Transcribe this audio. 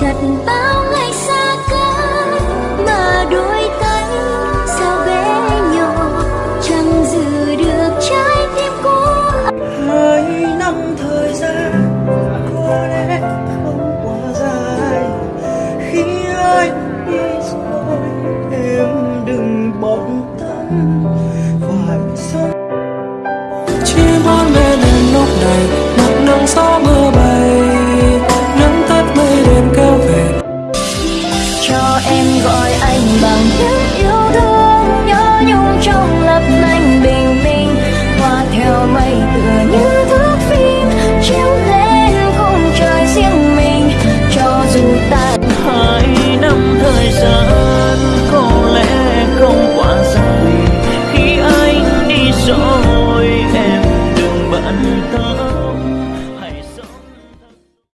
chặt bao ngày xa cách mà đôi tay sao bé nhỏ, chẳng giữ được trái tim của hai năm thời gian có lẽ không quá dài, khi anh đi rồi em đừng bận tâm, phải sống. Chỉ muốn lên lúc này found you.